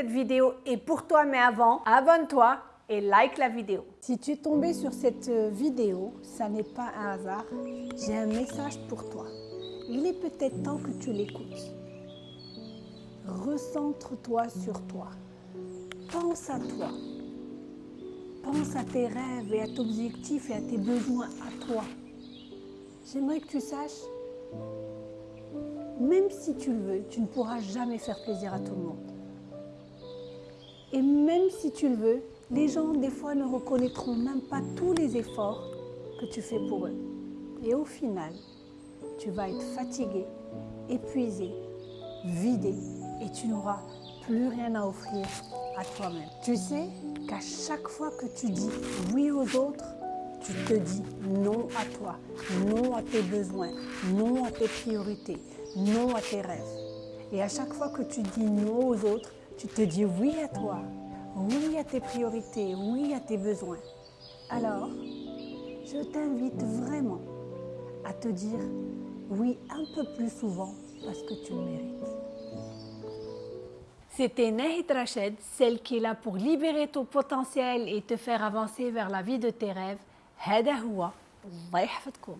Cette vidéo est pour toi, mais avant, abonne-toi et like la vidéo. Si tu es tombé sur cette vidéo, ça n'est pas un hasard. J'ai un message pour toi. Il est peut-être temps que tu l'écoutes. Recentre-toi sur toi. Pense à toi. Pense à tes rêves et à tes objectifs et à tes besoins à toi. J'aimerais que tu saches, même si tu le veux, tu ne pourras jamais faire plaisir à tout le monde. Et même si tu le veux, les gens, des fois, ne reconnaîtront même pas tous les efforts que tu fais pour eux. Et au final, tu vas être fatigué, épuisé, vidé et tu n'auras plus rien à offrir à toi-même. Tu sais qu'à chaque fois que tu dis oui aux autres, tu te dis non à toi, non à tes besoins, non à tes priorités, non à tes rêves. Et à chaque fois que tu dis non aux autres, tu te dis oui à toi, oui à tes priorités, oui à tes besoins. Alors, je t'invite vraiment à te dire oui un peu plus souvent parce que tu le mérites. C'était Nahid Rached, celle qui est là pour libérer ton potentiel et te faire avancer vers la vie de tes rêves. هذا هو الله يحفظكم